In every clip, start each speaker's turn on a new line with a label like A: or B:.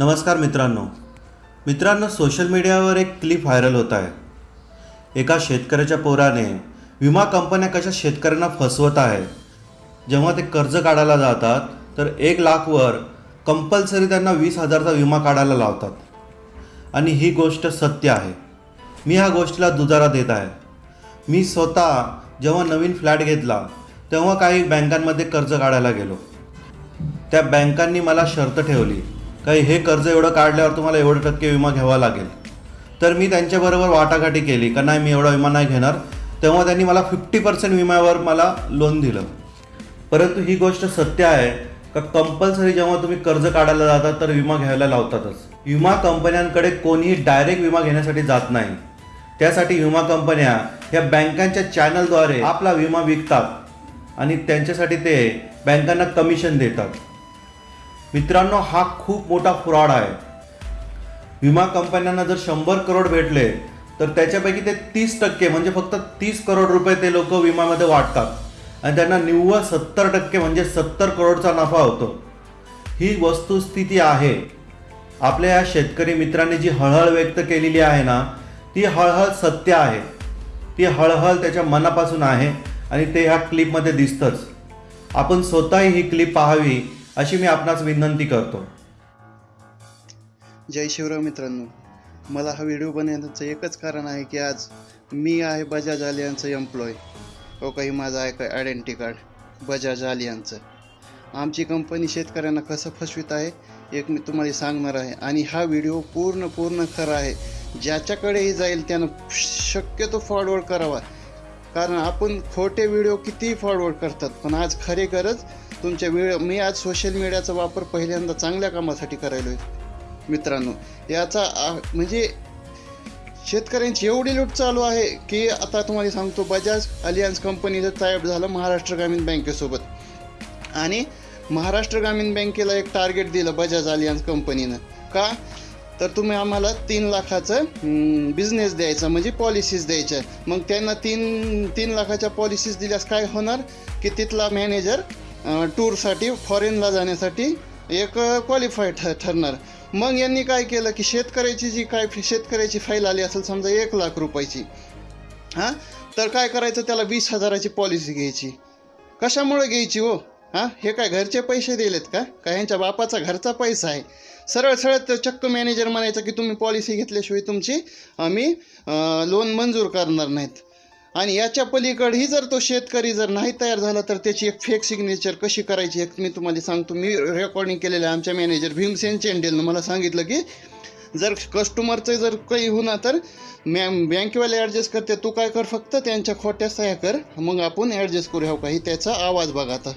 A: नमस्कार मित्रांनो. मित्रांनो सोशल मीडियावर एक क्लिप व्हायरल होत आहे. एका शेतकऱ्याच्या पोराने विमा कंपन्या कशा शेतकऱ्यांना फसवत आहे जेव्हा ते कर्ज काढायला जातात तर एक लाखवर कंपल्सरी त्यांना वीस हजारचा विमा काढायला लावतात. आणि ही गोष्ट सत्य आहे. मी ह्या गोष्टीला दुजारा देत आहे. मी स्वतः जेव्हा नवीन फ्लॅट घेतला तेव्हा काही बँकांमध्ये कर्ज काढायला गेलो. त्या बँकांनी मला शर्त ठेवली. काही हे कर्ज एवढं काढल्यावर तुम्हाला एवढं टक्के विमा घ्यावा लागेल. तर मी त्यांच्याबरोबर वाटाघाटी केली का नाही मी एवढा विमा नाही घेणार? तेव्हा त्यांनी मला फिफ्टी पर्सेंट विम्यावर मला लोन दिलं. परंतु ही गोष्ट सत्य आहे का कंपल्सरी जेव्हा तुम्ही कर्ज काढायला जाता तर विमा घ्यायला लावतातच. विमा कंपन्यांकडे कोणीही डायरेक्ट विमा घेण्यासाठी जात नाही. त्यासाठी विमा कंपन्या ह्या बँकांच्या चॅनलद्वारे आपला विमा विकतात आणि त्यांच्यासाठी ते बँकांना कमिशन देतात. मित्रांनो हा खूप मोठा फ्रॉड आहे. विमा कंपन्यांना जर शंभर करोड भेटले तर त्याच्यापैकी ते तीस टक्के म्हणजे फक्त तीस करोड रुपये ते लोक विमामध्ये वाटतात. आणि त्यांना निव्वळ सत्तर टक्के म्हणजे सत्तर करोडचा नफा होतो. ही वस्तुस्थिती आहे. आपल्या या शेतकरी मित्रांनी जी हळहळ व्यक्त केलेली आहे ना ती हळहळ सत्य आहे. ती हळहळ त्याच्या मनापासून आहे आणि ते ह्या क्लिपमध्ये दिसतंच. आपण स्वतःही ही क्लिप पाहावी अशी मी आपणास विनंती करतो.
B: जय शिवराव मित्रांनो मला हा व्हिडिओ बनवण्याचं एकच कारण आहे की आज मी आहे बजाज आलियांचं एम्प्लॉय हो काही माझं आहे का आयडेंटिटी कार्ड बजाज आलियांचं आमची कंपनी शेतकऱ्यांना कसं फसवित आहे एक मी तुम्हाला सांगणार आहे. आणि हा व्हिडिओ पूर्ण पूर्ण खरा आहे. ज्याच्याकडेही जाईल त्यानं शक्यतो फॉरवर्ड करावा. कारण आपण खोटे व्हिडिओ कितीही फॉरवर्ड करतात पण आज खरे गरज तुमच्या वेळ मी आज सोशल मीडियाचा वापर पहिल्यांदा चांगल्या कामासाठी करायलो आहे मित्रांनो. याचा आ- म्हणजे शेतकऱ्यांची एवढी लूट चालू आहे की आता तुम्हाला सांगतो बजाज अलियन्स कंपनीचं टायप झालं महाराष्ट्र ग्रामीण बँकेसोबत. आणि महाराष्ट्र ग्रामीण बँकेला एक टार्गेट दिलं बजाज अलियन्स कंपनीनं का? तर तुम्ही आम्हाला तीन लाखाचं बिझनेस द्यायचा म्हणजे पॉलिसीज द्यायच्या. मग त्यांना तीन तीन लाखाच्या पॉलिसीज दिल्यास काय होणार? की तिथला मॅनेजर टूरसाठी फॉरेनला जाण्यासाठी एक क्वालिफाय ठ ठरणार. मग यांनी काय केलं की शेतकऱ्याची जी काय शेतकऱ्याची फाईल आली असेल समजा एक लाख रुपयाची हां? तर काय करायचं? त्याला वीस हजाराची पॉलिसी घ्यायची. कशामुळे घ्यायची हो? हां? हे काय घरचे पैसे दिलेत का? का ह्यांच्या बापाचा घरचा पैसा आहे? सरळ सरळ तर चक्क मॅनेजर म्हणायचं की तुम्ही पॉलिसी घेतल्याशिवाय तुमची आम्ही लोन मंजूर करणार नाहीत. आणि याच्या पलीकडही जर तो शेतकरी जर नाही तयार झाला तर त्याची एक फेक सिग्नेचर कशी करायची एक मी तुम्हाला सांगतो. मी रेकॉर्डिंग केलेलं आहे आमच्या मॅनेजर भीमसेन चेंडेलनं. मला सांगितलं की जर कस्टमरचं जर काही होणार तर मॅम बँकेवाले ॲडजस्ट करते. तू काय कर फक्त त्यांच्या खोट्या सह्या कर. मग आपण ॲडजस्ट करू. ह्याव काही त्याचा आवाज बघा आता.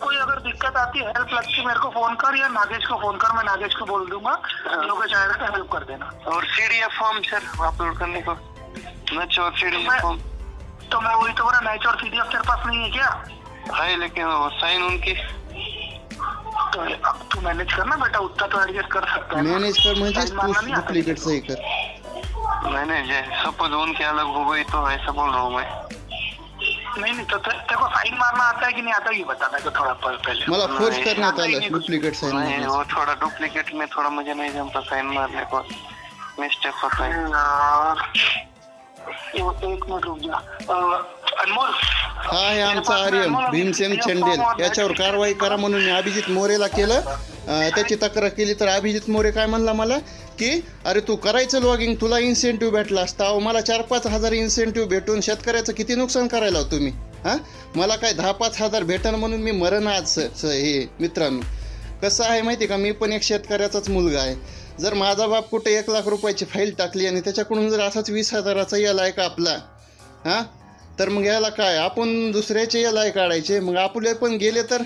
C: कोई अगर दिक्कत आती है हेल्प लगती है मेरे को फोन कर या नागेश को फोन कर. मैं नागेश को बोल दूंगा. लोग चाहेगा तो हेल्प कर देना।
D: और सीडीएफ फॉर्म सर अपलोड करने को। नच और सीडीएफ फॉर्म
C: तो मैं वही तो बोला मैच और सीडीएफ तेरे पास नहीं है क्या?
D: है लेकिन वो साइन उनकी।
C: तो अब तू मैनेज करना बेटा उतना तो एडजस्ट कर सकता है।
B: मॅनेज कर तू
C: नहीं आता।
B: डुप्लिकेट सही कर।
D: मैंने सपोज़ उनकी अलग हो गई तो ऐसा बोल रहा हूँ मैं।
C: नहीं नहीं तो तेरे को साइन मारना आता है कि नहीं आता ये बता मेरे को थोड़ा पहले।
B: मला फोर्स. करण्यात आलं डुप्लिकेट साईन
D: नहीं वो थोड़ा डुप्लीकेट में थोड़ा मुझे नहीं जमता साइन मारने को। मिस्टेक होता है।
B: हा आहे आमचा आर्यन भीमसेन चंडेल. याच्यावर कारवाई करा म्हणून मी अभिजित मोरेला केलं. त्याची तक्रार केली तर अभिजित मोरे काय म्हणला मला की अरे तू करायचं लॉगिंग तुला इन्सेंटिव्ह भेटला असता. अहो मला चार पाच हजार इन्सेंटिव्ह भेटून शेतकऱ्याचं किती नुकसान करायला हो तुम्ही हां? मला काय दहा पाच हजार भेटन म्हणून मी मरण आज हे मित्रांनो. कसं आहे माहिती आहे का? मी पण एक शेतकऱ्याचाच मुलगा आहे. जर माझा बाप कुठे एक लाख रुपयाची फाईल टाकली आणि त्याच्याकडून जर असाच वीस हजाराचा याला आहे का आपला हां? तर मग याला काय? आपण दुसऱ्याचे याला आहे काढायचे. मग आपले पण गेले तर?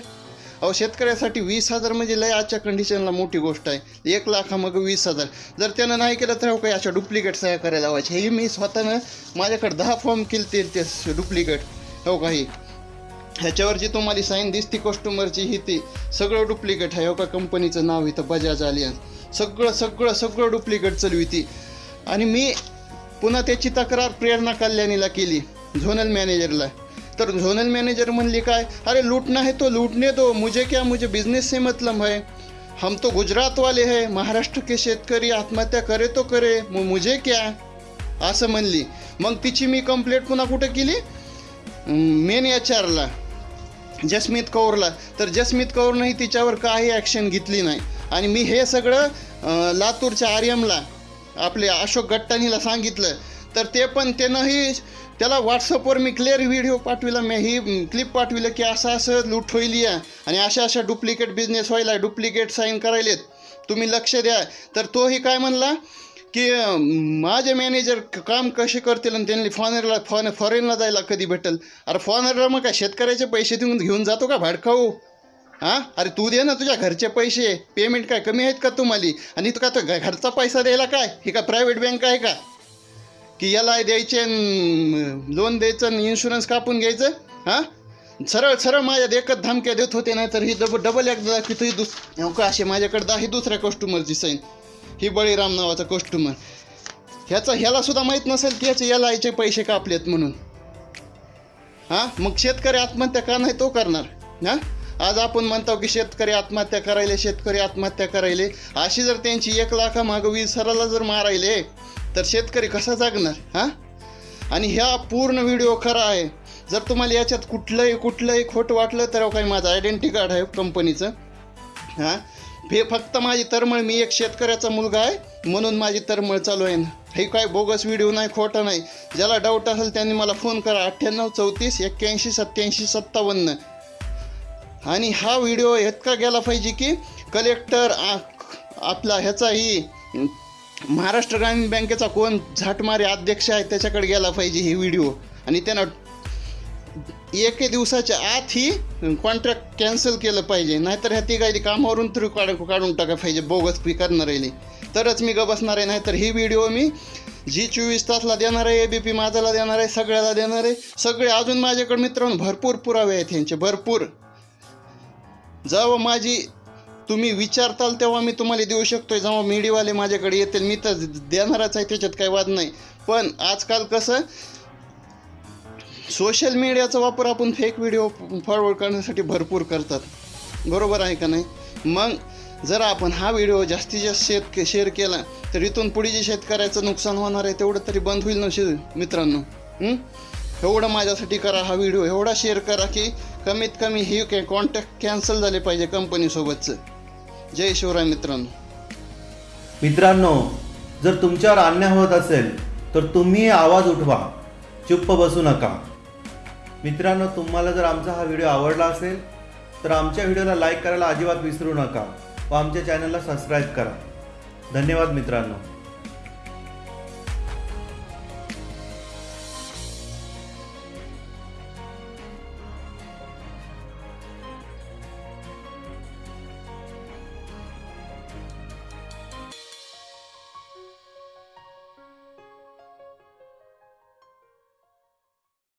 B: अहो शेतकऱ्यासाठी वीस हजार म्हणजे लय आजच्या कंडिशनला मोठी गोष्ट आहे. एक लाखा मग वीस हजार. जर त्यानं नाही केलं तर हो काही अशा डुप्लिकेट सह्या करायला लावायचे हे मी स्वतःनं माझ्याकडे दहा फॉर्म केले ते ते डुप्लिकेट हो? काही ह्याच्यावर जी तुम्हाला साईन दिसती कस्टमरची ही ती. सगळं डुप्लिकेट आहे हो का कंपनीचं नाव इथं बजाज आलियन्स सगळं सगळं सगळं डुप्लिकेट चालविती आणि मी पुन्हा त्याची तक्रार प्रेरणा कल्याणीला केली झोनल मॅनेजरला तर झोनल मॅनेजर म्हणली काय अरे लूटना है तो लूटने दो मुझे क्या मुझे बिजनेस से मतलब है. हम तो गुजरात वाले है. महाराष्ट्र के शेतकरी आत्महत्या करे तो करे. मग मुझे क्या? असं म्हणली. मग तिची मी कंप्लेंट पुन्हा कुठं केली? मेन एच आरला जसमीत कौरला. तर जसमीत कौरनंही तिच्यावर काही ॲक्शन घेतली नाही. आणि मी हे सगळं लातूरच्या आर्यमला आपले अशोक गट्टानीला सांगितलं. तर ते पण त्यानंही त्याला व्हॉट्सअपवर मी क्लिअर व्हिडिओ पाठविला. मी ही क्लिप पाठविलं की असं असं लूट होईल या. आणि अशा अशा डुप्लिकेट बिझनेस व्हायला डुप्लिकेट साईन करायलेत. तुम्ही लक्ष द्या. तर तोही काय म्हणला? की माझे मॅनेजर काम कसे करतील आणि त्यांनी फॉरेनला फॉन फॉरेनला जायला कधी भेटेल? अरे फॉरेनला मग काय शेतकऱ्याचे पैसे देऊन घेऊन जातो का भाडखाऊ हो? हां? अरे तू दे ना तुझ्या घरचे पैसे. पेमेंट काय कमी आहेत का तुम्हाला? आणि तू का तो घरचा पैसा द्यायला काय? ही का प्रायव्हेट बँक आहे का? की याला द्यायचे लोन द्यायचं आणि इन्शुरन्स कापून घ्यायचं? हां? सरळ सरळ माझ्या एकच धमक्या देत होते नाही तर ही डबल डबल एकदा की तुझी दुस का असे माझ्याकडे दहा दुसऱ्या कस्टमरची साईन ही बळीराम नावाचा कस्टमर ह्याचा ह्याला सुद्धा माहीत नसेल की ह्याचे याला याचे पैसे कापलेत म्हणून. हां? मग शेतकरी आत्महत्या का नाही तो करणार? हां? आज आपण म्हणतो की शेतकरी आत्महत्या करायले शेतकरी आत्महत्या करायले. अशी जर त्यांची एक लाखा मागं वीस जर मारायले तर शेतकरी कसा जागणार? हां? आणि ह्या पूर्ण व्हिडिओ खरा आहे. जर तुम्हाला याच्यात कुठलंही कुठलंही खोटं वाटलं तर काही माझं आयडेंटिटी कार्ड आहे कंपनीचं हां? हे फक्त माझी तरमळ मी एक शेतकऱ्याचा मुलगा आहे म्हणून माझी तरमळ चालू आहे हे काय बोगस व्हिडिओ नाही खोटा नाही. ज्याला डाऊट असेल त्यांनी मला फोन करा. अठ्ठ्याण्णव चौतीस एक्क्याऐंशी सत्त्याऐंशी सत्तावन्न. आणि हा व्हिडिओ इतका गेला पाहिजे की कलेक्टर आ- आपला ह्याचाही महाराष्ट्र ग्रामीण बँकेचा कोण झाटमारे अध्यक्ष आहे त्याच्याकडे गेला पाहिजे ही व्हिडिओ आणि त्यांना एके दिवसाच्या आत ही कॉन्ट्रॅक्ट कॅन्सल केलं पाहिजे. नाहीतर ह्या तिघायली कामावरून तरी काढ काढून टाका पाहिजे बोगस पी करणार आहे तरच मी ग बसणार आहे नाहीतर ही व्हिडिओ मी जी चोवीस तासला देणार आहे ए बी पी माझाला देणार आहे सगळ्याला देणार आहे. सगळे अजून माझ्याकडे मित्रांनो भरपूर पुरावे आहेत ह्यांचे भरपूर. जेव्हा माझी तुम्ही विचारताल तेव्हा मी तुम्हाला देऊ शकतो जेव्हा मीडियावाले माझ्याकडे येतील मी तर देणारच आहे त्याच्यात काही वाद नाही. पण आजकाल कसं सोशल मीडियाचा वापर आपण फेक व्हिडिओ फॉरवर्ड करण्यासाठी भरपूर करतात. बरोबर आहे का नाही? मग जर आपण हा व्हिडिओ जास्तीत जास्त शेत शेअर केला तर इथून पुढे जे शेतकऱ्याचं नुकसान होणार आहे तेवढं तरी बंद होईल ना शे मित्रांनो? एवढं माझ्यासाठी करा हा व्हिडिओ एवढा शेअर करा की कमीत कमी ही कॅ कॉन्टॅक्ट कॅन्सल झाले पाहिजे कंपनीसोबतचं जय शिवराय मित्रांनो.
A: मित्रांनो जर तुमच्यावर अन्याय होत असेल तर तुम्ही आवाज उठवा. चुप्प बसू नका. मित्रांनो तुम्हाला जर आमचा हा व्हिडिओ आवडला असेल तर आमच्या व्हिडिओला लाईक करायला अजिबात विसरू नका व आमच्या चॅनलला सबस्क्राईब करा. धन्यवाद मित्रांनो.